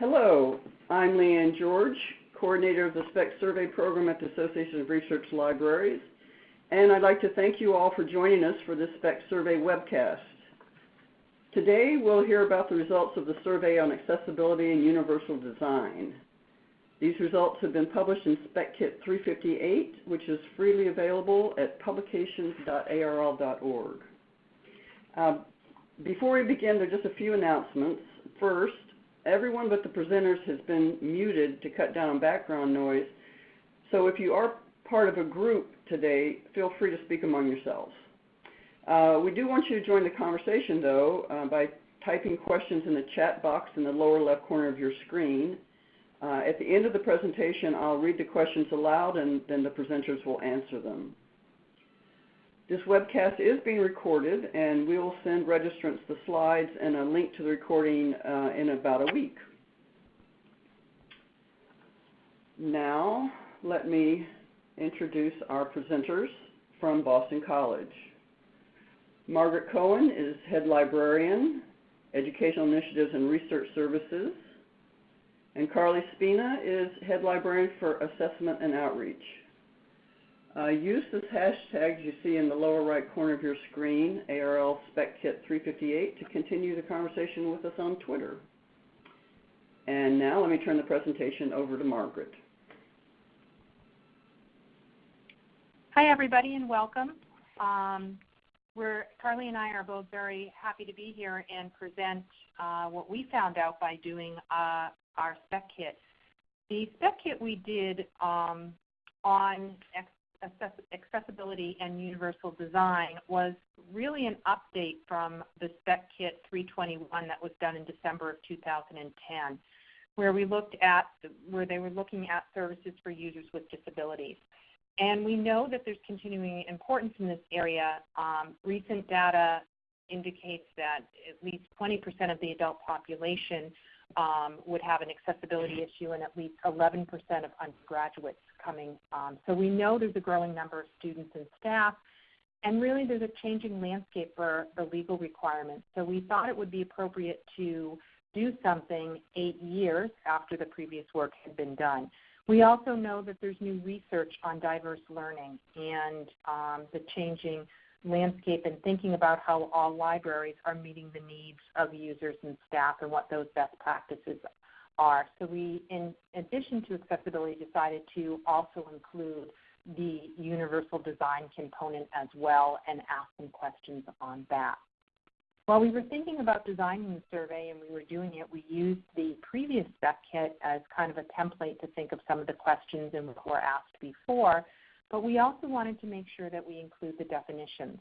Hello, I'm Lee Anne George, coordinator of the SPEC Survey Program at the Association of Research Libraries, and I'd like to thank you all for joining us for this SPEC Survey webcast. Today we'll hear about the results of the survey on accessibility and universal design. These results have been published in Spec Kit 358, which is freely available at publications.arl.org. Uh, before we begin, there are just a few announcements. First, everyone but the presenters has been muted to cut down background noise. So if you are part of a group today, feel free to speak among yourselves. Uh, we do want you to join the conversation, though, uh, by typing questions in the chat box in the lower left corner of your screen. Uh, at the end of the presentation, I'll read the questions aloud and then the presenters will answer them. This webcast is being recorded, and we will send registrants the slides and a link to the recording uh, in about a week. Now, let me introduce our presenters from Boston College. Margaret Cohen is Head Librarian, Educational Initiatives and Research Services, and Carli Spina is Head Librarian for Assessment and Outreach. Uh, use this hashtag you see in the lower right corner of your screen, ARL SpecKit 358, to continue the conversation with us on Twitter. And now let me turn the presentation over to Margaret. Hi everybody and welcome. Um, we're, Carli and I are both very happy to be here and present uh, what we found out by doing uh, our spec kit. The spec kit we did um, on accessibility and universal design was really an update from the Spec Kit 321 that was done in December of 2010, where we looked at where they were looking at services for users with disabilities. And we know that there's continuing importance in this area. Um, recent data indicates that at least 20% of the adult population um, would have an accessibility issue and at least 11% of undergraduates coming. Um, so we know there's a growing number of students and staff, and really there's a changing landscape for the legal requirements. So we thought it would be appropriate to do something eight years after the previous work had been done. We also know that there's new research on diverse learning and um, the changing landscape and thinking about how all libraries are meeting the needs of users and staff and what those best practices are. So we, in addition to accessibility, decided to also include the universal design component as well and ask some questions on that. While we were thinking about designing the survey and we were doing it, we used the previous spec kit as kind of a template to think of some of the questions and what were asked before. But we also wanted to make sure that we include the definitions.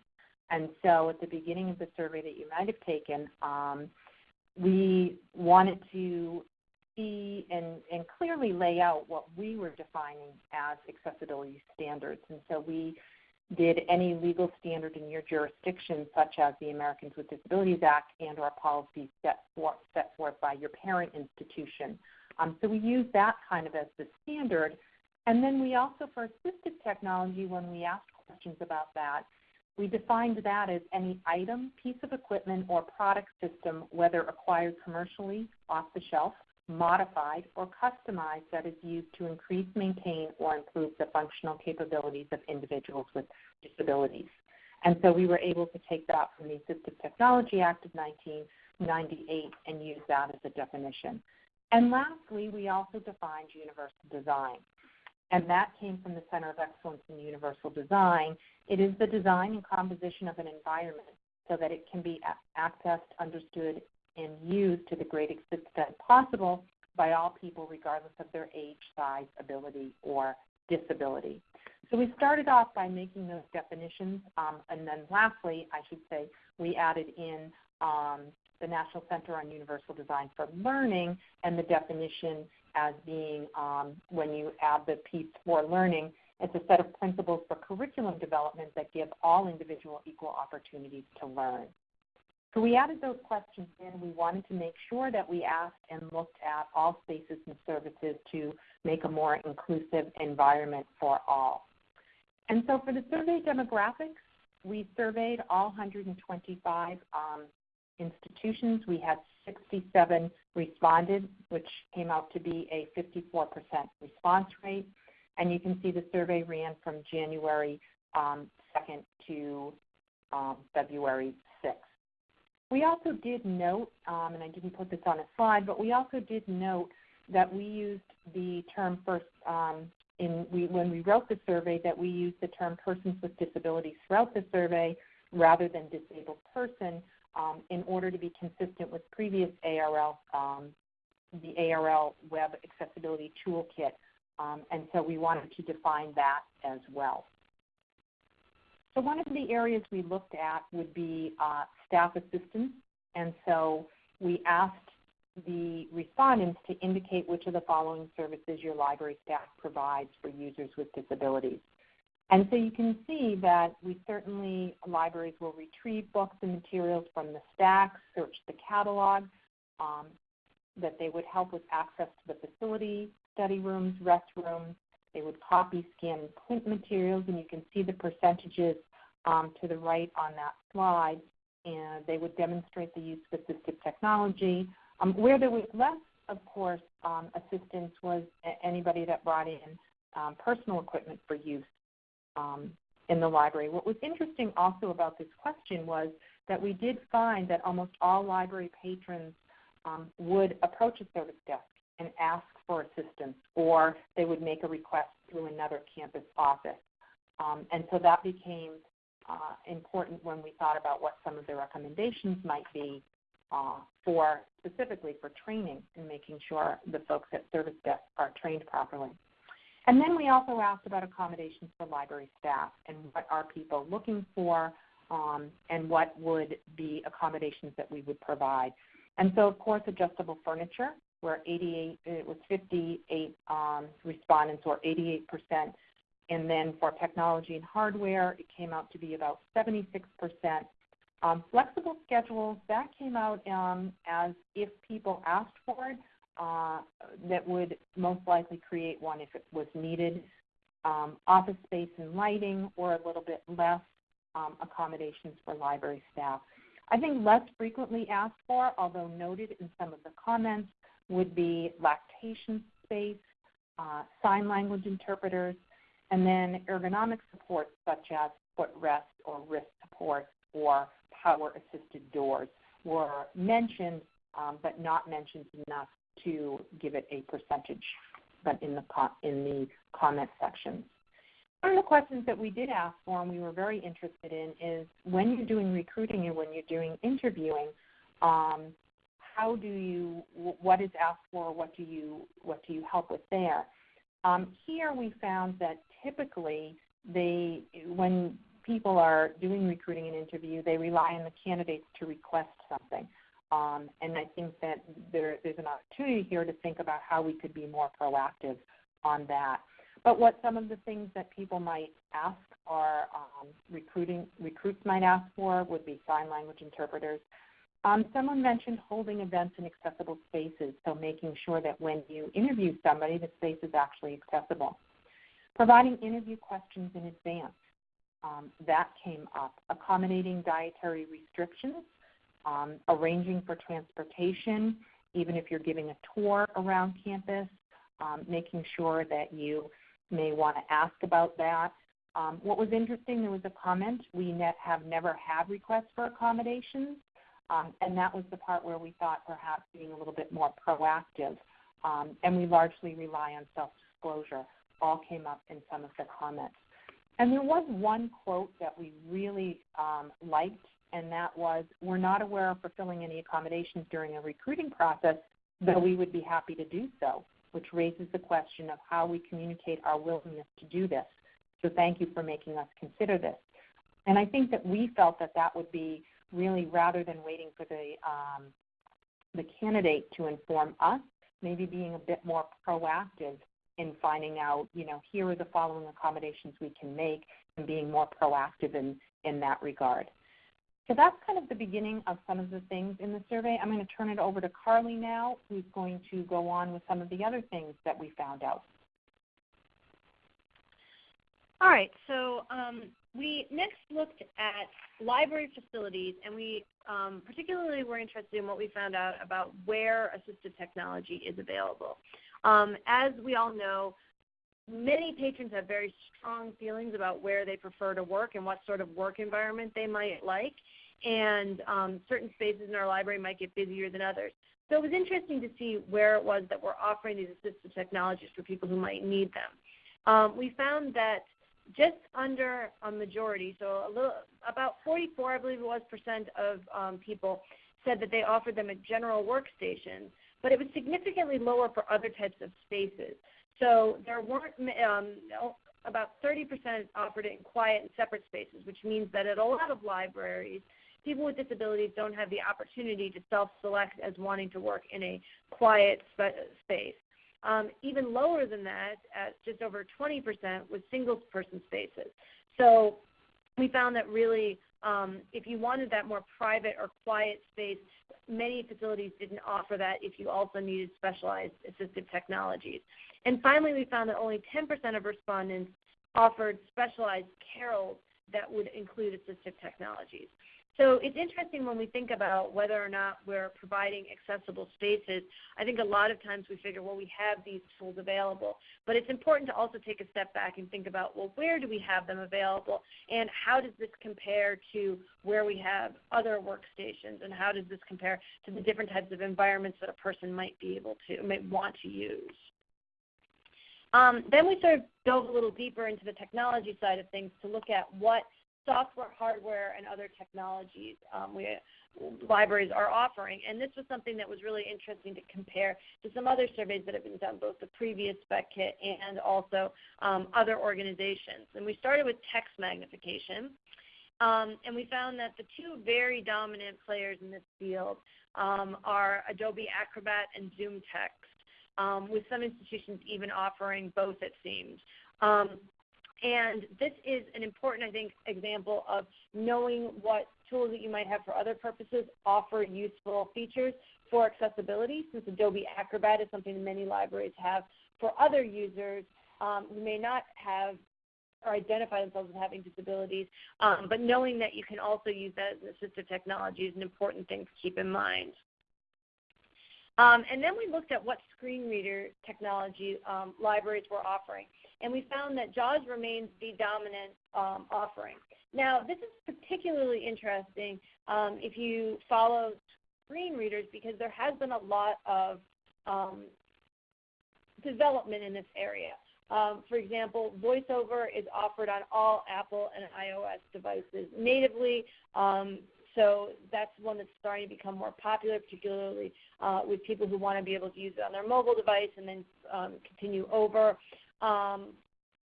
And so at the beginning of the survey that you might have taken, um, we wanted to see and, and clearly lay out what we were defining as accessibility standards. And so we did any legal standard in your jurisdiction, such as the Americans with Disabilities Act and or policies set, for, set forth by your parent institution. Um, so we use that kind of as the standard and then we also, for assistive technology, when we asked questions about that, we defined that as any item, piece of equipment, or product system, whether acquired commercially, off the shelf, modified, or customized that is used to increase, maintain, or improve the functional capabilities of individuals with disabilities. And so we were able to take that from the Assistive Technology Act of 1998 and use that as a definition. And lastly, we also defined universal design and that came from the Center of Excellence in Universal Design. It is the design and composition of an environment so that it can be accessed, understood, and used to the greatest extent possible by all people, regardless of their age, size, ability, or disability. So we started off by making those definitions, um, and then lastly, I should say, we added in um, the National Center on Universal Design for Learning and the definition as being um, when you add the piece for learning, it's a set of principles for curriculum development that give all individual equal opportunities to learn. So we added those questions in. We wanted to make sure that we asked and looked at all spaces and services to make a more inclusive environment for all. And so for the survey demographics, we surveyed all 125 um, institutions. We had 67 responded, which came out to be a 54% response rate. And you can see the survey ran from January um, 2nd to um, February 6th. We also did note, um, and I didn't put this on a slide, but we also did note that we used the term first um, in we, when we wrote the survey that we used the term persons with disabilities throughout the survey rather than disabled person um, in order to be consistent with previous ARL, um, the ARL Web Accessibility Toolkit. Um, and so we wanted to define that as well. So one of the areas we looked at would be uh, staff assistance. And so we asked the respondents to indicate which of the following services your library staff provides for users with disabilities. And so you can see that we certainly, libraries will retrieve books and materials from the stacks, search the catalog, um, that they would help with access to the facility, study rooms, restrooms. They would copy, scan, and print materials, and you can see the percentages um, to the right on that slide. And they would demonstrate the use of assistive technology. Um, where there was less, of course, um, assistance was anybody that brought in um, personal equipment for use um, in the library. What was interesting also about this question was that we did find that almost all library patrons um, would approach a service desk and ask for assistance, or they would make a request through another campus office. Um, and so that became uh, important when we thought about what some of the recommendations might be uh, for specifically for training and making sure the folks at service desk are trained properly. And then we also asked about accommodations for library staff and what are people looking for um, and what would be accommodations that we would provide. And so, of course, adjustable furniture, where 88, it was 58 um, respondents or 88 percent. And then for technology and hardware, it came out to be about 76 percent. Um, flexible schedules, that came out um, as if people asked for it, uh, that would most likely create one if it was needed. Um, office space and lighting, or a little bit less um, accommodations for library staff. I think less frequently asked for, although noted in some of the comments, would be lactation space, uh, sign language interpreters, and then ergonomic support such as footrest or wrist support or power assisted doors were mentioned um, but not mentioned enough to give it a percentage, but in the in the comment sections. One of the questions that we did ask for and we were very interested in is when you're doing recruiting and when you're doing interviewing, um, how do you what is asked for? What do you what do you help with there? Um, here we found that typically they when people are doing recruiting and interview, they rely on the candidates to request something. Um, and I think that there, there's an opportunity here to think about how we could be more proactive on that. But what some of the things that people might ask are um, recruiting recruits might ask for would be sign language interpreters. Um, someone mentioned holding events in accessible spaces, so making sure that when you interview somebody, the space is actually accessible. Providing interview questions in advance, um, that came up. Accommodating dietary restrictions, um, arranging for transportation, even if you're giving a tour around campus, um, making sure that you may want to ask about that. Um, what was interesting, there was a comment, we have never had requests for accommodations, um, and that was the part where we thought perhaps being a little bit more proactive, um, and we largely rely on self-disclosure, all came up in some of the comments. And there was one quote that we really um, liked and that was we're not aware of fulfilling any accommodations during a recruiting process, though we would be happy to do so, which raises the question of how we communicate our willingness to do this. So thank you for making us consider this. And I think that we felt that that would be really rather than waiting for the um, the candidate to inform us, maybe being a bit more proactive in finding out, you know, here are the following accommodations we can make, and being more proactive in in that regard. So that's kind of the beginning of some of the things in the survey. I'm going to turn it over to Carli now, who's going to go on with some of the other things that we found out. All right, so um, we next looked at library facilities, and we um, particularly were interested in what we found out about where assistive technology is available. Um, as we all know, many patrons have very strong feelings about where they prefer to work and what sort of work environment they might like, and um, certain spaces in our library might get busier than others. So it was interesting to see where it was that we're offering these assistive technologies for people who might need them. Um, we found that just under a majority, so a little about 44, I believe it was, percent of um, people said that they offered them at general workstations, but it was significantly lower for other types of spaces. So there weren't um, about 30% offered it in quiet and separate spaces, which means that at a lot of libraries, people with disabilities don't have the opportunity to self-select as wanting to work in a quiet space. Um, even lower than that, at just over 20%, was single-person spaces. So we found that really, um, if you wanted that more private or quiet space, many facilities didn't offer that if you also needed specialized assistive technologies. And finally, we found that only 10% of respondents offered specialized carrels that would include assistive technologies. So it's interesting when we think about whether or not we're providing accessible spaces. I think a lot of times we figure, well, we have these tools available. But it's important to also take a step back and think about, well, where do we have them available? And how does this compare to where we have other workstations? And how does this compare to the different types of environments that a person might be able to, might want to use? Um, then we sort of dove a little deeper into the technology side of things to look at what software, hardware, and other technologies um, we, libraries are offering. And this was something that was really interesting to compare to some other surveys that have been done, both the previous spec kit and also um, other organizations. And we started with text magnification. Um, and we found that the two very dominant players in this field um, are Adobe Acrobat and ZoomText, um, with some institutions even offering both, it seems. Um, and this is an important, I think, example of knowing what tools that you might have for other purposes offer useful features for accessibility, since Adobe Acrobat is something that many libraries have for other users um, who may not have or identify themselves as having disabilities, um, but knowing that you can also use that as assistive technology is an important thing to keep in mind. Um, and then we looked at what screen reader technology um, libraries were offering and we found that JAWS remains the dominant um, offering. Now, this is particularly interesting um, if you follow screen readers because there has been a lot of um, development in this area. Um, for example, VoiceOver is offered on all Apple and iOS devices natively. Um, so that's one that's starting to become more popular, particularly uh, with people who want to be able to use it on their mobile device and then um, continue over. Um,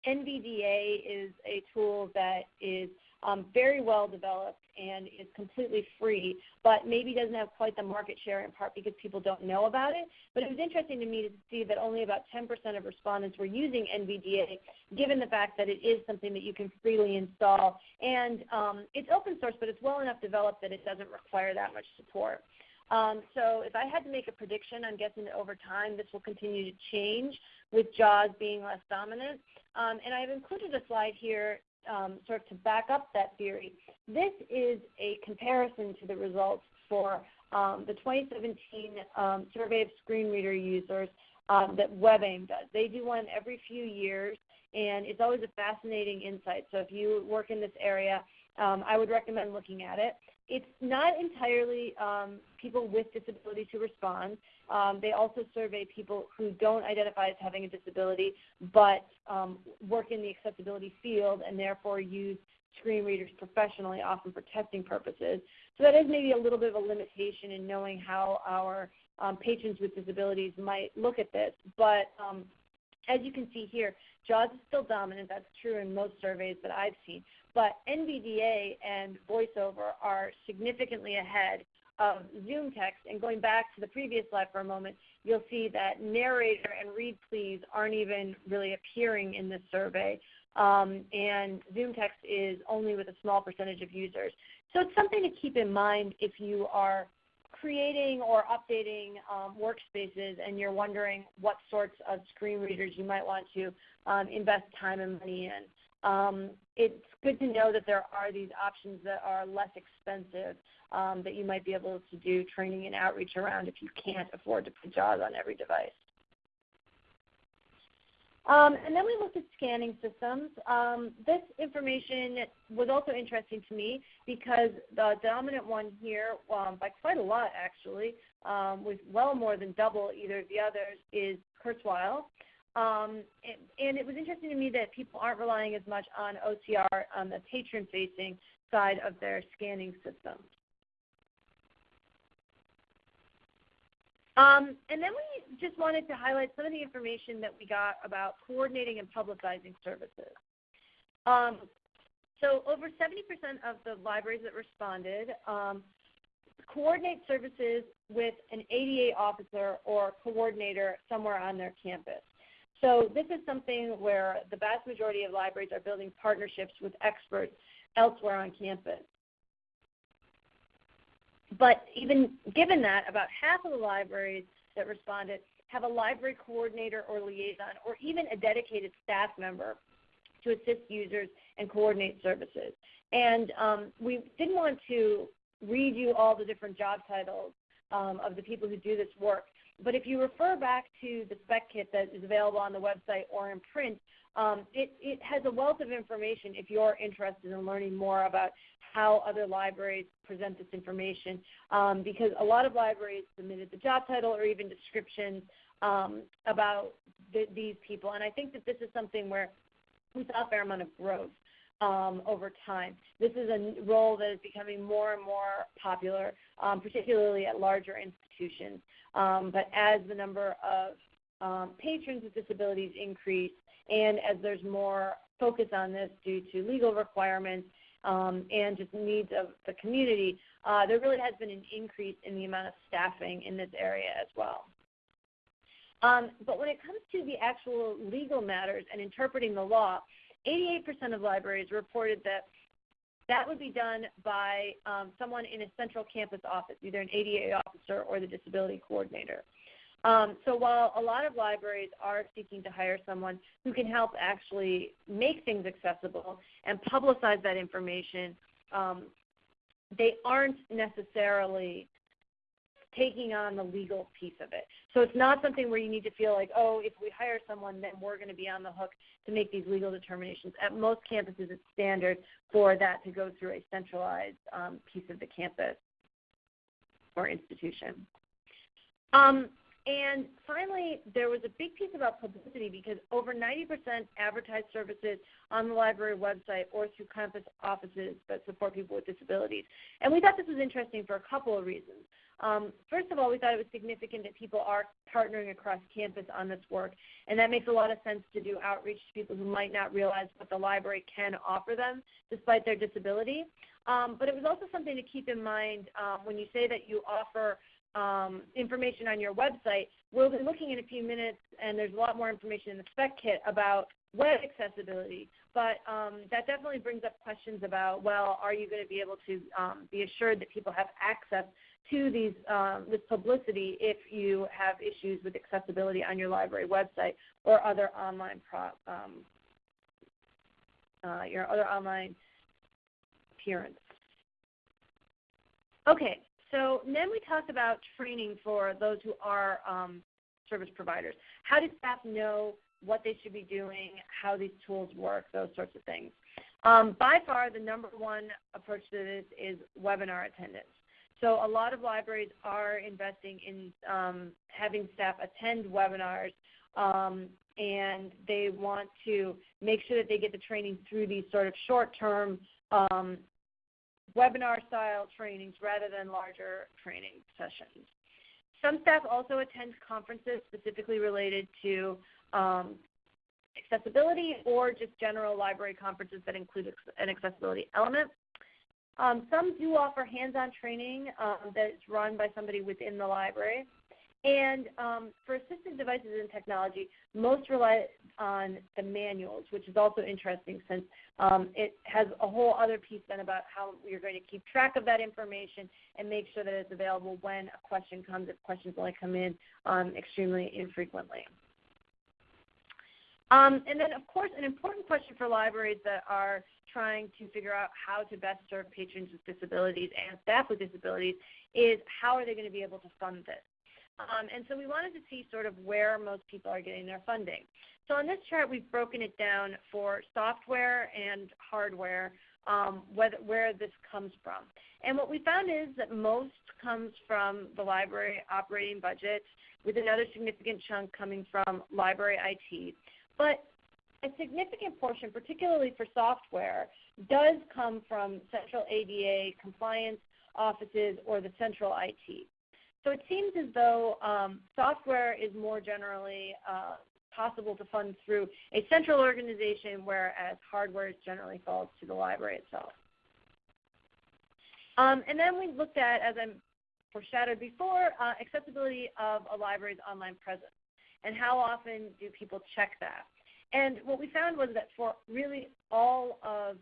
NVDA is a tool that is um, very well developed and is completely free, but maybe doesn't have quite the market share in part because people don't know about it. But it was interesting to me to see that only about 10% of respondents were using NVDA, given the fact that it is something that you can freely install. And um, it's open source, but it's well enough developed that it doesn't require that much support. Um, so if I had to make a prediction, I'm guessing that over time this will continue to change with JAWS being less dominant. Um, and I've included a slide here um, sort of to back up that theory. This is a comparison to the results for um, the 2017 um, survey of screen reader users um, that WebAIM does. They do one every few years, and it's always a fascinating insight. So if you work in this area, I would recommend looking at it. It's not entirely um, people with disabilities who respond. Um, they also survey people who don't identify as having a disability but um, work in the accessibility field and therefore use screen readers professionally, often for testing purposes. So that is maybe a little bit of a limitation in knowing how our um, patrons with disabilities might look at this. But um, as you can see here, JAWS is still dominant. That's true in most surveys that I've seen. But NVDA and VoiceOver are significantly ahead of ZoomText. And going back to the previous slide for a moment, you'll see that narrator and read please aren't even really appearing in this survey. Um, and ZoomText is only with a small percentage of users. So it's something to keep in mind if you are creating or updating um, workspaces and you're wondering what sorts of screen readers you might want to um, invest time and money in. Um, it's good to know that there are these options that are less expensive um, that you might be able to do training and outreach around if you can't afford to put JAWS on every device. Um, and then we looked at scanning systems. Um, this information was also interesting to me because the dominant one here, um, by quite a lot actually, um, with well more than double either of the others, is Kurzweil. Um, and, it was interesting to me that people aren't relying as much on OCR on the patron-facing side of their scanning system. Um, and then we just wanted to highlight some of the information that we got about coordinating and publicizing services. Um, so over 70% of the libraries that responded um, coordinate services with an ADA officer or coordinator somewhere on their campus. So this is something where the vast majority of libraries are building partnerships with experts elsewhere on campus. But even given that, about half of the libraries that responded have a library coordinator or liaison or even a dedicated staff member to assist users and coordinate services. And um, we didn't want to read you all the different job titles um, of the people who do this work. But if you refer back to the spec kit that is available on the website or in print, um, it, it has a wealth of information if you're interested in learning more about how other libraries present this information um, because a lot of libraries submitted the job title or even descriptions um, about th these people. And I think that this is something where we saw a fair amount of growth um, over time. This is a role that is becoming more and more popular, um, particularly at larger institutions. Um, but as the number of um, patrons with disabilities increase and as there's more focus on this due to legal requirements um, and just needs of the community, uh, there really has been an increase in the amount of staffing in this area as well. Um, but when it comes to the actual legal matters and interpreting the law, 88% of libraries reported that that would be done by um, someone in a central campus office, either an ADA officer or the disability coordinator. Um, so while a lot of libraries are seeking to hire someone who can help actually make things accessible and publicize that information, um, they aren't necessarily taking on the legal piece of it. So it's not something where you need to feel like, oh, if we hire someone, then we're going to be on the hook to make these legal determinations. At most campuses, it's standard for that to go through a centralized um, piece of the campus or institution. Um, and finally, there was a big piece about publicity because over 90% advertise services on the library website or through campus offices that support people with disabilities. And we thought this was interesting for a couple of reasons. Um, first of all, we thought it was significant that people are partnering across campus on this work, and that makes a lot of sense to do outreach to people who might not realize what the library can offer them despite their disability. Um, but it was also something to keep in mind um, when you say that you offer um, information on your website. We'll be looking in a few minutes, and there's a lot more information in the spec kit about web accessibility. But um, that definitely brings up questions about, well, are you going to be able to um, be assured that people have access to these um, this publicity if you have issues with accessibility on your library website or other online pro, um, uh, your other online appearance. Okay, so then we talked about training for those who are um, service providers. How do staff know what they should be doing, how these tools work, those sorts of things? Um, by far, the number one approach to this is webinar attendance. So a lot of libraries are investing in um, having staff attend webinars um, and they want to make sure that they get the training through these sort of short-term um, webinar style trainings rather than larger training sessions. Some staff also attend conferences specifically related to um, accessibility or just general library conferences that include an accessibility element. Um, some do offer hands-on training um, that is run by somebody within the library. And um, for assistive devices and technology, most rely on the manuals, which is also interesting since um, it has a whole other piece then about how you're going to keep track of that information and make sure that it's available when a question comes, if questions only come in um, extremely infrequently. Um, and then, of course, an important question for libraries that are trying to figure out how to best serve patrons with disabilities and staff with disabilities is how are they going to be able to fund this? Um, and so we wanted to see sort of where most people are getting their funding. So on this chart, we've broken it down for software and hardware, um, whether, where this comes from. And what we found is that most comes from the library operating budget, with another significant chunk coming from library IT. But a significant portion, particularly for software, does come from central ADA compliance offices or the central IT. So it seems as though um, software is more generally uh, possible to fund through a central organization, whereas hardware generally falls to the library itself. Um, and then we looked at, as I foreshadowed before, uh, accessibility of a library's online presence and how often do people check that. And what we found was that for really all of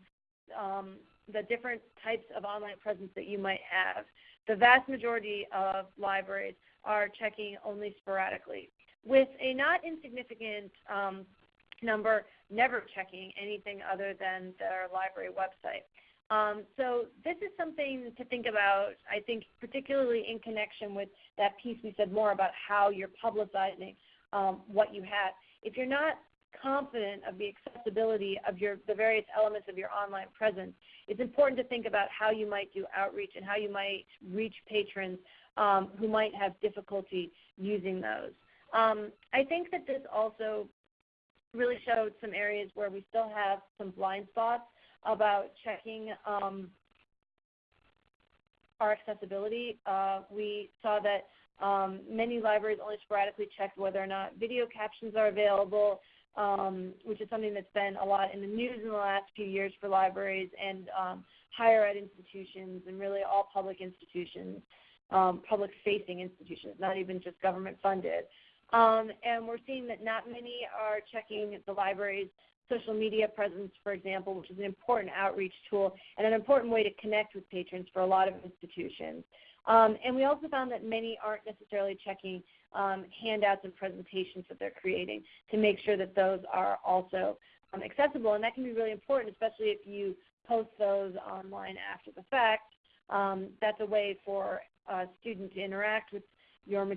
um, the different types of online presence that you might have, the vast majority of libraries are checking only sporadically, with a not insignificant um, number never checking anything other than their library website. Um, so this is something to think about, I think, particularly in connection with that piece we said more about how you're publicizing um, what you have. If you're not confident of the accessibility of your, the various elements of your online presence, it's important to think about how you might do outreach and how you might reach patrons um, who might have difficulty using those. Um, I think that this also really showed some areas where we still have some blind spots about checking um, our accessibility. Uh, we saw that um, many libraries only sporadically checked whether or not video captions are available, um, which is something that's been a lot in the news in the last few years for libraries and um, higher ed institutions and really all public institutions, um, public facing institutions, not even just government funded. Um, and we're seeing that not many are checking the library's social media presence, for example, which is an important outreach tool and an important way to connect with patrons for a lot of institutions. Um, and we also found that many aren't necessarily checking um, handouts and presentations that they're creating to make sure that those are also um, accessible. And that can be really important, especially if you post those online after the fact. Um, that's a way for a student to interact with your,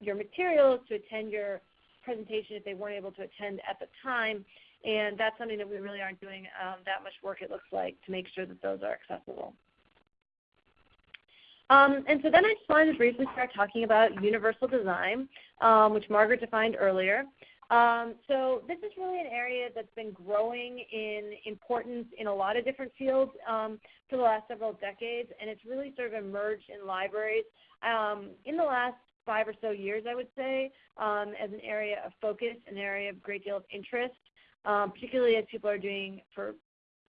your materials, to attend your presentation if they weren't able to attend at the time. And that's something that we really aren't doing um, that much work, it looks like, to make sure that those are accessible. Um, and so then I just wanted to briefly start talking about universal design, um, which Margaret defined earlier. Um, so this is really an area that's been growing in importance in a lot of different fields um, for the last several decades, and it's really sort of emerged in libraries um, in the last five or so years, I would say, um, as an area of focus, an area of great deal of interest, particularly as people are doing for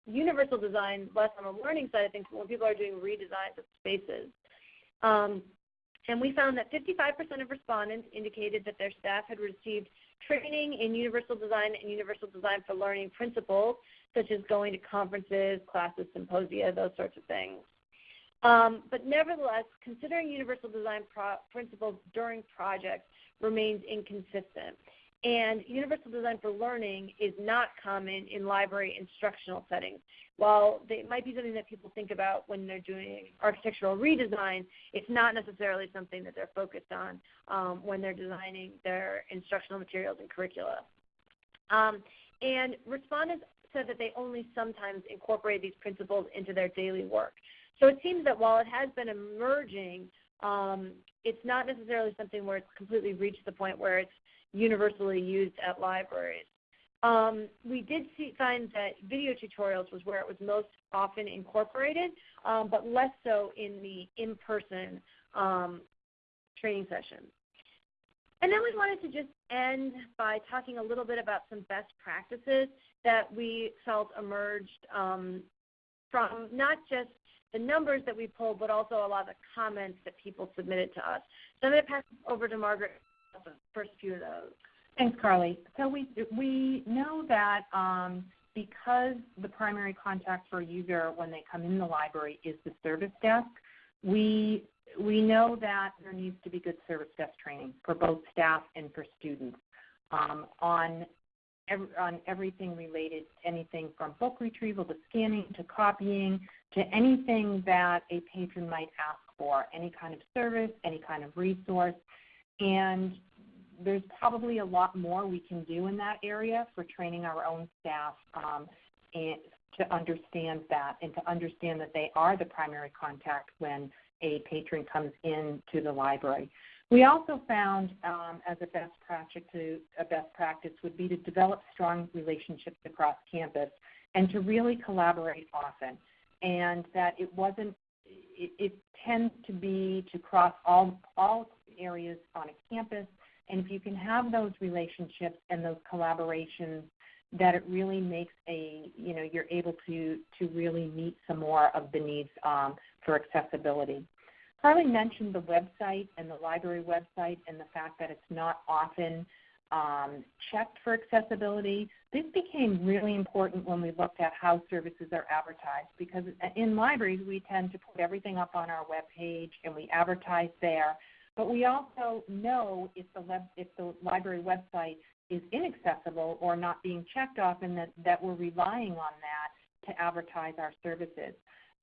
universal design, less on the learning side of things, when people are doing redesigns of spaces. Um, and we found that 55% of respondents indicated that their staff had received training in universal design and universal design for learning principles, such as going to conferences, classes, symposia, those sorts of things. Um, but nevertheless, considering universal design principles during projects remains inconsistent. And universal design for learning is not common in library instructional settings. While it might be something that people think about when they're doing architectural redesign, it's not necessarily something that they're focused on um, when they're designing their instructional materials and curricula. Um, and respondents said that they only sometimes incorporate these principles into their daily work. So it seems that while it has been emerging, um, it's not necessarily something where it's completely reached the point where it's universally used at libraries. Um, we did see, find that video tutorials was where it was most often incorporated, um, but less so in the in-person um, training sessions. And then we wanted to just end by talking a little bit about some best practices that we felt emerged um, from not just the numbers that we pulled, but also a lot of the comments that people submitted to us. So I'm going to pass over to Margaret the first few of those. Thanks, Carli. So we we know that um, because the primary contact for a user when they come in the library is the service desk, we we know that there needs to be good service desk training for both staff and for students um, on ev- on everything related, to anything from book retrieval to scanning to copying to anything that a patron might ask for, any kind of service, any kind of resource. And there's probably a lot more we can do in that area for training our own staff um, and to understand that and to understand that they are the primary contact when a patron comes in to the library. We also found um, as a best practice, to, a best practice would be to develop strong relationships across campus and to really collaborate often. And that it wasn't, it, it tends to be to cross all all areas on a campus. And if you can have those relationships and those collaborations, that it really makes a you know you're able to to really meet some more of the needs um, for accessibility. Carli mentioned the website and the library website and the fact that it's not often um, checked for accessibility. This became really important when we looked at how services are advertised because in libraries we tend to put everything up on our web page and we advertise there. But we also know if the, if the library website is inaccessible or not being checked often that, that we're relying on that to advertise our services.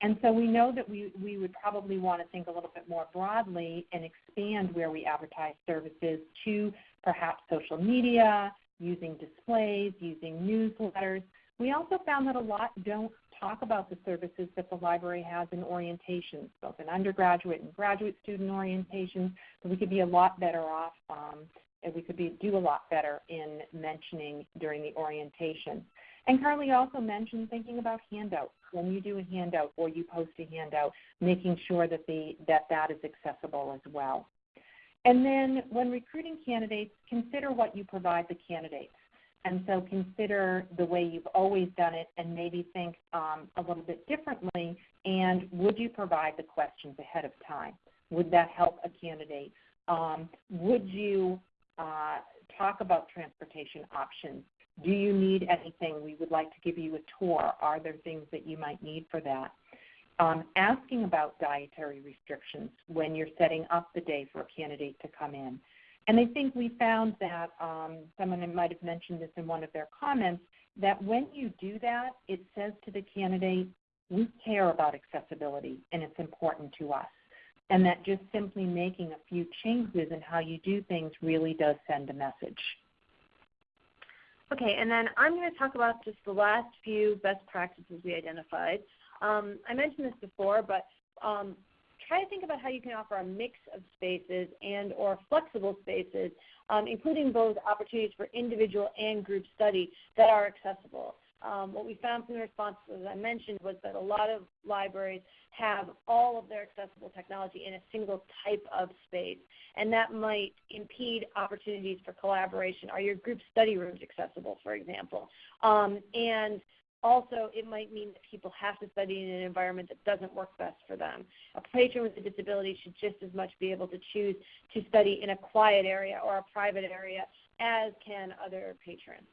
And so we know that we, we would probably want to think a little bit more broadly and expand where we advertise services to perhaps social media, using displays, using newsletters. We also found that a lot don't talk about the services that the library has in orientations, both in undergraduate and graduate student orientations, we could be a lot better off um, and we could be, do a lot better in mentioning during the orientation. And Carli also mentioned thinking about handouts. When you do a handout or you post a handout, making sure that the that that is accessible as well. And then when recruiting candidates, consider what you provide the candidates. And so consider the way you've always done it and maybe think um, a little bit differently. And would you provide the questions ahead of time? Would that help a candidate? Um, would you uh, talk about transportation options? Do you need anything? We would like to give you a tour. Are there things that you might need for that? Um, asking about dietary restrictions when you're setting up the day for a candidate to come in. And I think we found that um, someone might have mentioned this in one of their comments that when you do that, it says to the candidate, we care about accessibility and it's important to us. And that just simply making a few changes in how you do things really does send a message. Okay, and then I'm going to talk about just the last few best practices we identified. Um, I mentioned this before, but um, try to think about how you can offer a mix of spaces and or flexible spaces, um, including both opportunities for individual and group study that are accessible. Um, what we found from the responses, as I mentioned, was that a lot of libraries have all of their accessible technology in a single type of space, and that might impede opportunities for collaboration. Are your group study rooms accessible, for example? Um, and also, it might mean that people have to study in an environment that doesn't work best for them. A patron with a disability should just as much be able to choose to study in a quiet area or a private area as can other patrons.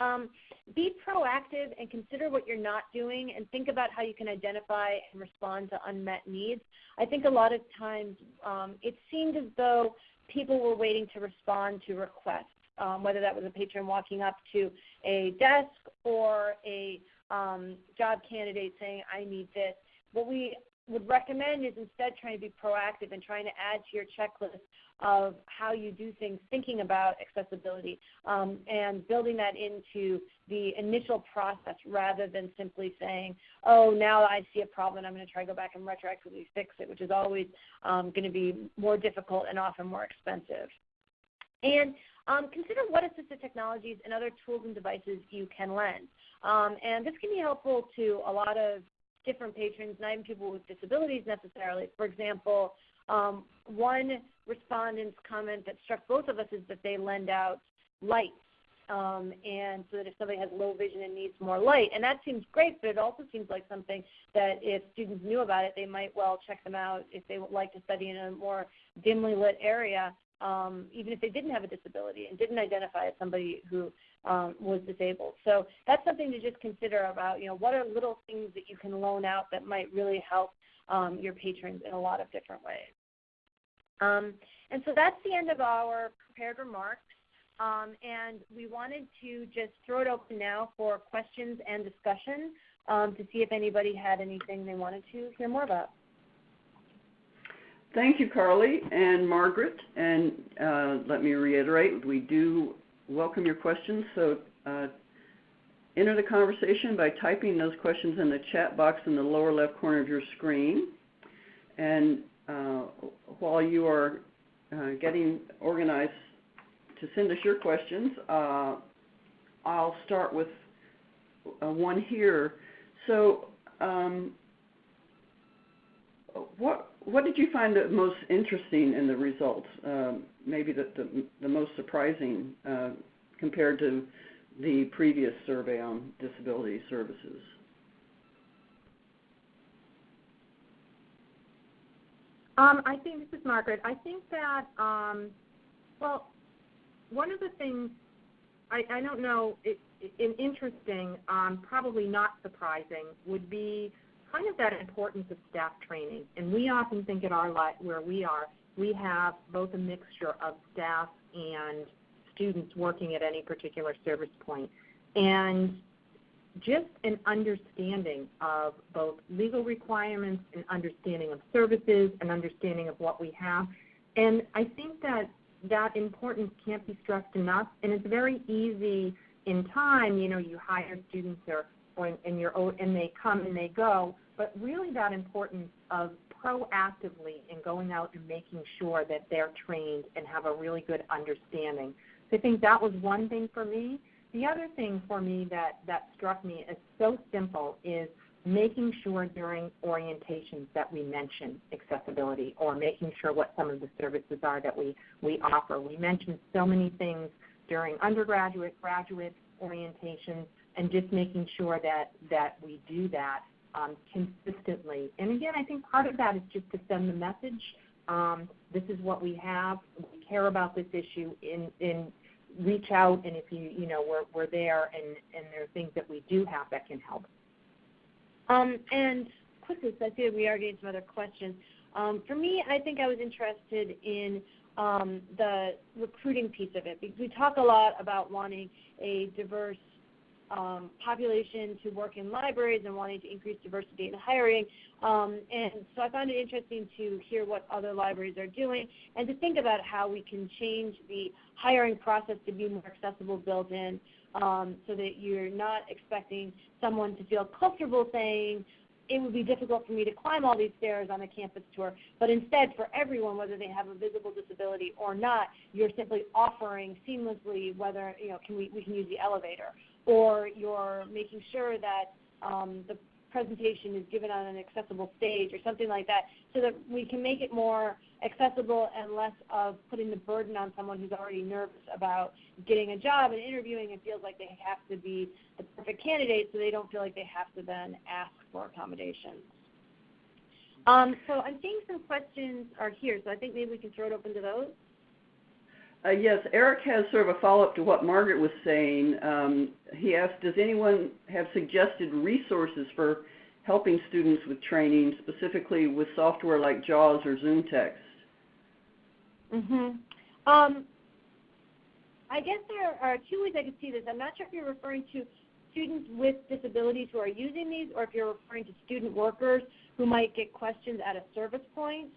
Um, be proactive and consider what you're not doing and think about how you can identify and respond to unmet needs. I think a lot of times um, it seemed as though people were waiting to respond to requests, um, whether that was a patron walking up to a desk or a um, job candidate saying, I need this. What we would recommend is instead trying to be proactive and trying to add to your checklist of how you do things, thinking about accessibility, um, and building that into the initial process rather than simply saying, oh, now I see a problem, I'm going to try to go back and retroactively fix it, which is always um, going to be more difficult and often more expensive. And um, consider what assistive technologies and other tools and devices you can lend. Um, and this can be helpful to a lot of different patrons, not even people with disabilities necessarily. For example, um, one respondent's comment that struck both of us is that they lend out lights. Um, and so that if somebody has low vision and needs more light, and that seems great, but it also seems like something that if students knew about it, they might well check them out if they would like to study in a more dimly lit area, um, even if they didn't have a disability and didn't identify as somebody who um, was disabled. So that's something to just consider about, you know, what are little things that you can loan out that might really help um, your patrons in a lot of different ways. Um, and so that's the end of our prepared remarks. Um, and we wanted to just throw it open now for questions and discussion um, to see if anybody had anything they wanted to hear more about. Thank you, Carli and Margaret. And uh, let me reiterate, we do welcome your questions. So uh, enter the conversation by typing those questions in the chat box in the lower left corner of your screen. And uh, while you are uh, getting organized to send us your questions, uh, I'll start with uh, one here. So, um, what what did you find the most interesting in the results? Um, maybe the, most surprising uh, compared to the previous survey on disability services? Um, I think this is Margaret. I think that um, well, one of the things I, don't know, interesting, um, probably not surprising, would be kind of that importance of staff training. And we often think at our where we are, we have both a mixture of staff and students working at any particular service point. And just an understanding of both legal requirements, an understanding of services, an understanding of what we have. And I think that that importance can't be stressed enough. And it's very easy in time, you know, you hire students or, or and you're and they come and they go, but really that importance of proactively in going out and making sure that they're trained and have a really good understanding. So I think that was one thing for me. The other thing for me that, that struck me as so simple is making sure during orientations that we mention accessibility or making sure what some of the services are that we, we offer. We mentioned so many things during undergraduate, graduate orientations, and just making sure that, that we do that um, consistently. And again, I think part of that is just to send the message. Um, this is what we have. We care about this issue. In, in reach out, and if you you know we're we're there, and and there are things that we do have that can help. Um, and quickly, so I see we are getting some other questions. Um, for me, I think I was interested in um, the recruiting piece of it because we talk a lot about wanting a diverse um, population to work in libraries and wanting to increase diversity in hiring. Um, and so I found it interesting to hear what other libraries are doing and to think about how we can change the hiring process to be more accessible built in um, so that you're not expecting someone to feel comfortable saying, it would be difficult for me to climb all these stairs on a campus tour, but instead for everyone, whether they have a visible disability or not, you're simply offering seamlessly whether, you know, can we, we can use the elevator or you're making sure that um, the presentation is given on an accessible stage or something like that so that we can make it more accessible and less of putting the burden on someone who's already nervous about getting a job and interviewing and feels like they have to be the perfect candidate so they don't feel like they have to then ask for accommodations. Um, so I'm seeing some questions are here, so I think maybe we can throw it open to those. Uh, yes, Eric has sort of a follow-up to what Margaret was saying. Um, he asked, does anyone have suggested resources for helping students with training, specifically with software like JAWS or ZoomText? Mm-hmm. Um, I guess there are two ways I could see this. I'm not sure if you're referring to students with disabilities who are using these or if you're referring to student workers who might get questions at a service point.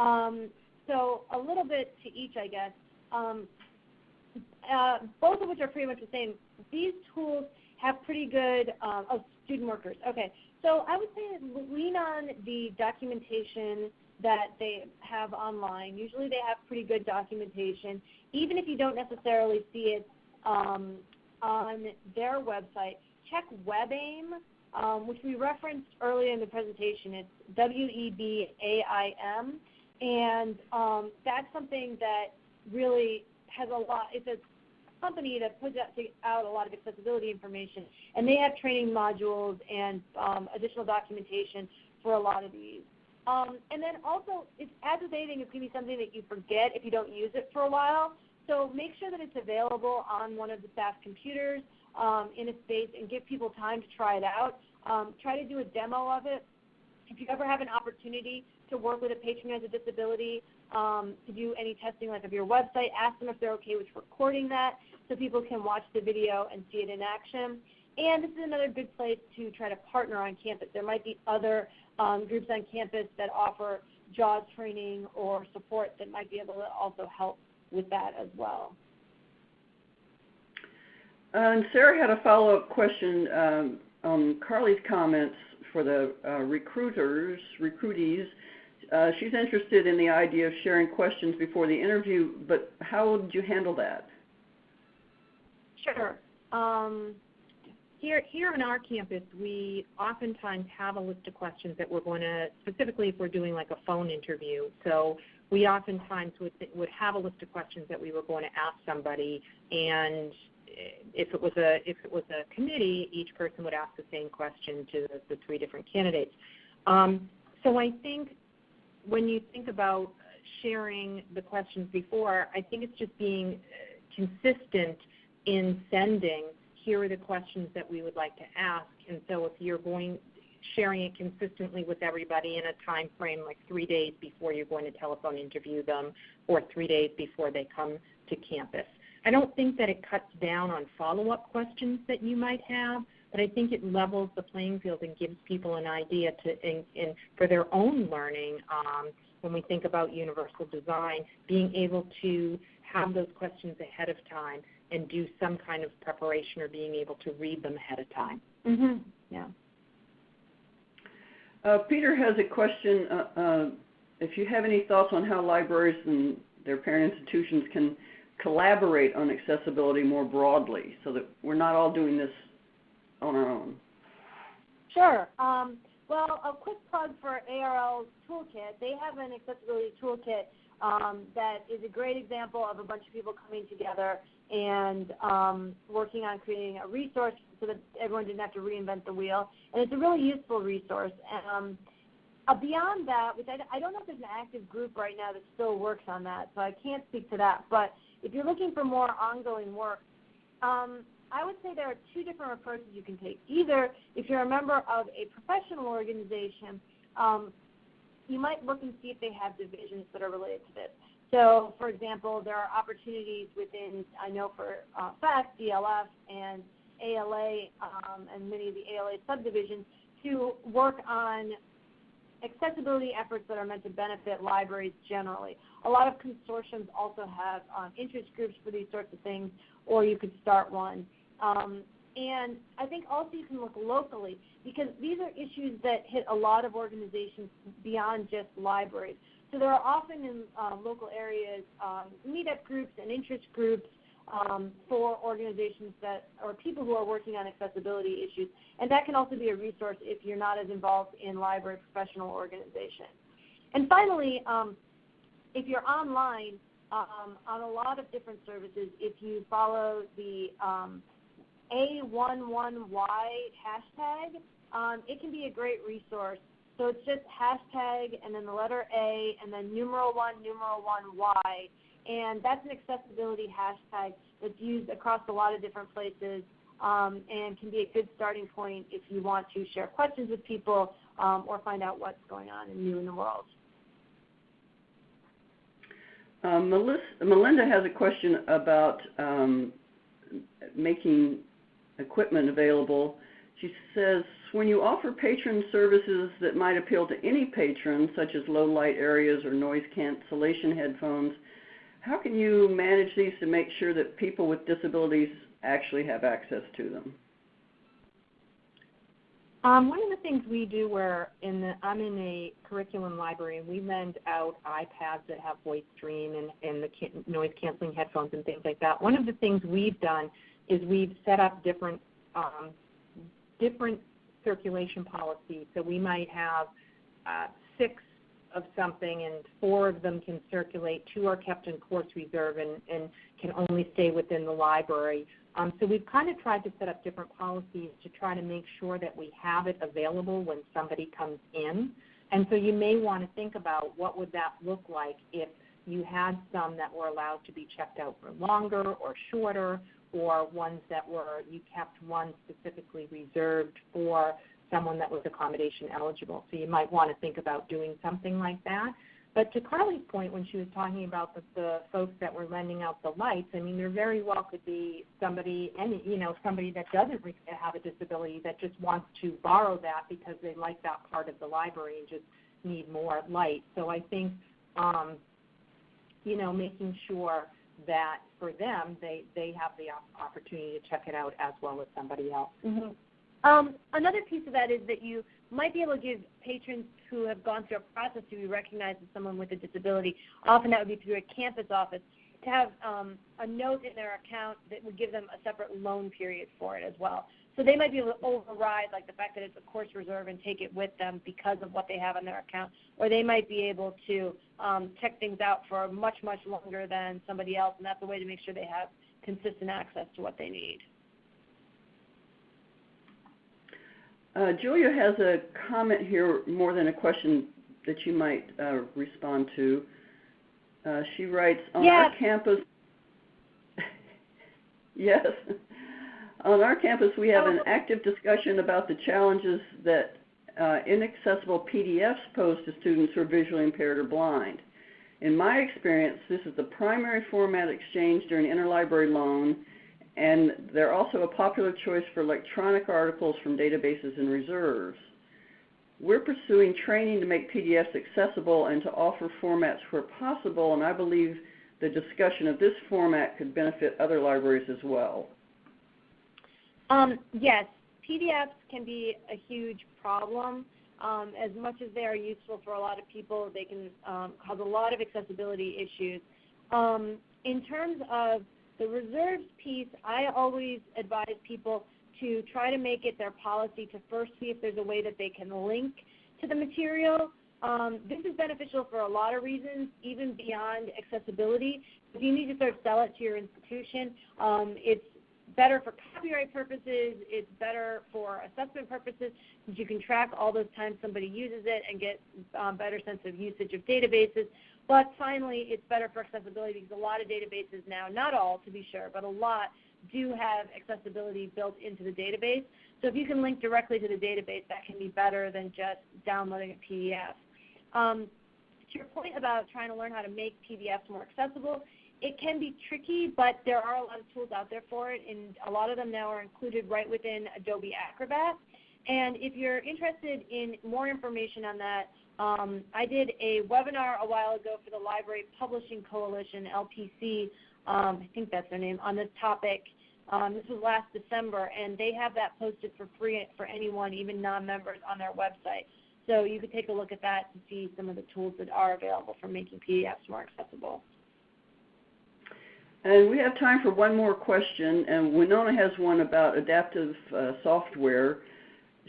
Um, so a little bit to each, I guess. Um, uh, both of which are pretty much the same. These tools have pretty good, um, oh, student workers. Okay, so I would say lean on the documentation that they have online. Usually they have pretty good documentation. Even if you don't necessarily see it um, on their website, check WebAIM, um, which we referenced earlier in the presentation. It's W-E-B-A-I-M, and um, that's something that really has a lot. It's a company that puts out a lot of accessibility information, and they have training modules and um, additional documentation for a lot of these. Um, and then also, it's, with anything, it's going to be something that you forget if you don't use it for a while. So make sure that it's available on one of the staff computers um, in a space and give people time to try it out. Um, try to do a demo of it. If you ever have an opportunity to work with a patron who has a disability um, to do any testing like of your website. Ask them if they're okay with recording that so people can watch the video and see it in action. And this is another good place to try to partner on campus. There might be other um, groups on campus that offer JAWS training or support that might be able to also help with that as well. Uh, and Sarah had a follow-up question um, on Carli's comments for the uh, recruiters, recruitees. Uh, she's interested in the idea of sharing questions before the interview, but how would you handle that? Sure. Um, here, here on our campus, we oftentimes have a list of questions that we're going to, specifically if we're doing like a phone interview. So we oftentimes would would have a list of questions that we were going to ask somebody, and if it was a if it was a committee, each person would ask the same question to the, the three different candidates. Um, so I think when you think about sharing the questions before, I think it's just being uh, consistent in sending. Here are the questions that we would like to ask, and so if you're going sharing it consistently with everybody in a time frame like three days before you're going to telephone interview them or three days before they come to campus. I don't think that it cuts down on follow-up questions that you might have, but I think it levels the playing field and gives people an idea to, in, in, for their own learning. Um, when we think about universal design, being able to have those questions ahead of time and do some kind of preparation or being able to read them ahead of time. Mm-hmm. Yeah. Uh, Peter has a question. Uh, uh, if you have any thoughts on how libraries and their parent institutions can collaborate on accessibility more broadly so that we're not all doing this on our own. Sure. Um, well, a quick plug for ARL's toolkit. They have an accessibility toolkit um, that is a great example of a bunch of people coming together and um, working on creating a resource so that everyone didn't have to reinvent the wheel. And it's a really useful resource. Um, uh, beyond that, which I, I don't know if there's an active group right now that still works on that, so I can't speak to that. But if you're looking for more ongoing work, um, I would say there are two different approaches you can take. Either if you're a member of a professional organization, um, you might look and see if they have divisions that are related to this. So, for example, there are opportunities within, I know for uh, FACT, DLF, and ALA, um, and many of the ALA subdivisions to work on accessibility efforts that are meant to benefit libraries generally. A lot of consortiums also have um, interest groups for these sorts of things, or you could start one. Um, and I think also you can look locally because these are issues that hit a lot of organizations beyond just libraries. So there are often in uh, local areas um, meetup groups and interest groups um, for organizations that or people who are working on accessibility issues, and that can also be a resource if you're not as involved in library professional organizations. And finally, um, if you're online um, on a lot of different services, if you follow the um, A11Y hashtag, um, it can be a great resource. So it's just hashtag and then the letter A and then numeral one, numeral one Y and that's an accessibility hashtag that's used across a lot of different places um, and can be a good starting point if you want to share questions with people um, or find out what's going on and new in the world. Um, Melissa, Melinda has a question about um, making equipment available. She says, when you offer patron services that might appeal to any patron, such as low light areas or noise cancellation headphones, how can you manage these to make sure that people with disabilities actually have access to them? Um, one of the things we do where in the, I'm in a curriculum library and we lend out iPads that have voice stream and, and the noise canceling headphones and things like that. One of the things we've done is we've set up different um, different circulation policies. So we might have uh, six of something and four of them can circulate, two are kept in course reserve and, and can only stay within the library. Um, so we've kind of tried to set up different policies to try to make sure that we have it available when somebody comes in. And so you may want to think about what would that look like if you had some that were allowed to be checked out for longer or shorter or ones that were you kept one specifically reserved for someone that was accommodation eligible. So you might want to think about doing something like that. But to Carli's point, when she was talking about the, the folks that were lending out the lights, I mean, there very well could be somebody, any you know, somebody that doesn't have a disability that just wants to borrow that because they like that part of the library and just need more light. So I think, um, you know, making sure that for them they they have the opportunity to check it out as well as somebody else. Mm-hmm. Um, another piece of that is that you might be able to give patrons who have gone through a process to be recognized as someone with a disability, often that would be through a campus office, to have um, a note in their account that would give them a separate loan period for it as well. So they might be able to override like the fact that it's a course reserve and take it with them because of what they have on their account, or they might be able to um, check things out for much much longer than somebody else, and that's a way to make sure they have consistent access to what they need. Uh, Julia has a comment here more than a question that you might uh, respond to. Uh, she writes, on yeah. our campus, yes, on our campus we have an active discussion about the challenges that uh, inaccessible PDFs pose to students who are visually impaired or blind. In my experience, this is the primary format exchanged during interlibrary loan and they're also a popular choice for electronic articles from databases and reserves. We're pursuing training to make PDFs accessible and to offer formats where possible, and I believe the discussion of this format could benefit other libraries as well. Um, yes, PDFs can be a huge problem. Um, as much as they are useful for a lot of people, they can um, cause a lot of accessibility issues. Um, in terms of the reserves piece, I always advise people to try to make it their policy to first see if there's a way that they can link to the material. Um, this is beneficial for a lot of reasons, even beyond accessibility. If you need to sort of sell it to your institution, um, it's better for copyright purposes, it's better for assessment purposes, because you can track all those times somebody uses it and get um, better sense of usage of databases. But finally, it's better for accessibility because a lot of databases now, not all to be sure, but a lot do have accessibility built into the database. So if you can link directly to the database, that can be better than just downloading a PDF. Um, to your point about trying to learn how to make PDFs more accessible, it can be tricky, but there are a lot of tools out there for it, and a lot of them now are included right within Adobe Acrobat. And if you're interested in more information on that, um, I did a webinar a while ago for the Library Publishing Coalition, LPC, um, I think that's their name, on this topic. Um, this was last December, and they have that posted for free for anyone, even non-members, on their website. So you could take a look at that to see some of the tools that are available for making PDFs more accessible. And we have time for one more question, and Winona has one about adaptive uh, software.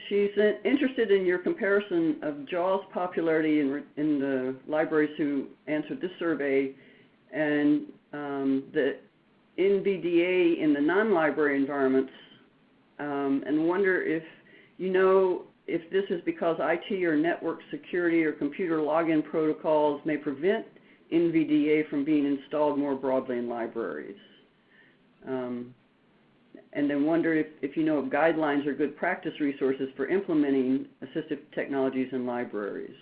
She's interested in your comparison of JAWS popularity in, in the libraries who answered this survey and um, the NVDA in the non-library environments, um, and wonder if you know if this is because IT or network security or computer login protocols may prevent NVDA from being installed more broadly in libraries. Um, and then wonder if, if you know of guidelines or good practice resources for implementing assistive technologies in libraries.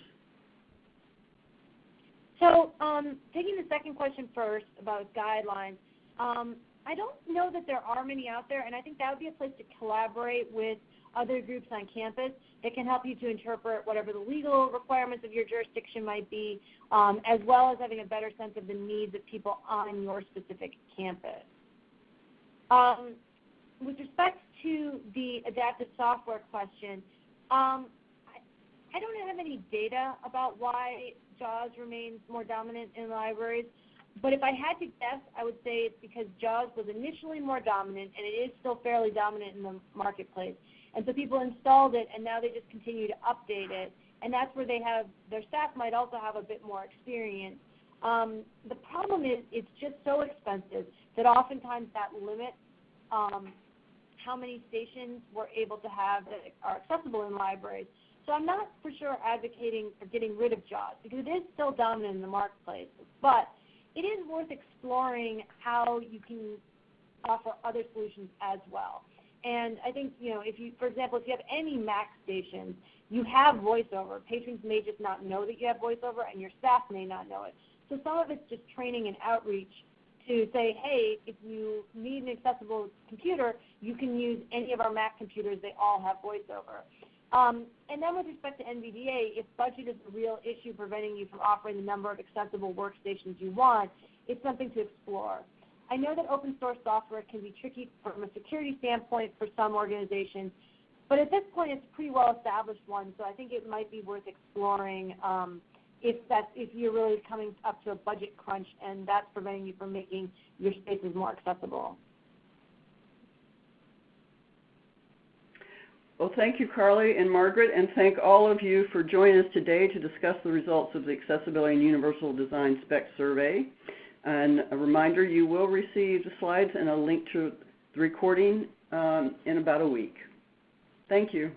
So, um, taking the second question first about guidelines, um, I don't know that there are many out there, and I think that would be a place to collaborate with other groups on campus that can help you to interpret whatever the legal requirements of your jurisdiction might be, um, as well as having a better sense of the needs of people on your specific campus. Um, with respect to the adaptive software question, um, I, I don't have any data about why JAWS remains more dominant in libraries. But if I had to guess, I would say it's because JAWS was initially more dominant, and it is still fairly dominant in the marketplace. And so people installed it, and now they just continue to update it. And that's where they have their staff might also have a bit more experience. Um, the problem is it's just so expensive that oftentimes that limits um, how many stations we're able to have that are accessible in libraries. So I'm not for sure advocating for getting rid of JAWS because it is still dominant in the marketplace. But it is worth exploring how you can offer other solutions as well. And I think, you know, if you, for example, if you have any Mac stations, you have voiceover. Patrons may just not know that you have voiceover, and your staff may not know it. So some of it's just training and outreach to say, hey, if you need an accessible computer, you can use any of our Mac computers. They all have voiceover. Um, and then with respect to NVDA, if budget is a real issue preventing you from offering the number of accessible workstations you want, it's something to explore. I know that open source software can be tricky from a security standpoint for some organizations, but at this point it's a pretty well established one, so I think it might be worth exploring um, if that's if you're really coming up to a budget crunch and that's preventing you from making your spaces more accessible. Well, thank you, Carli and Margaret, and thank all of you for joining us today to discuss the results of the Accessibility and Universal Design Spec Survey. And a reminder, you will receive the slides and a link to the recording um, in about a week. Thank you.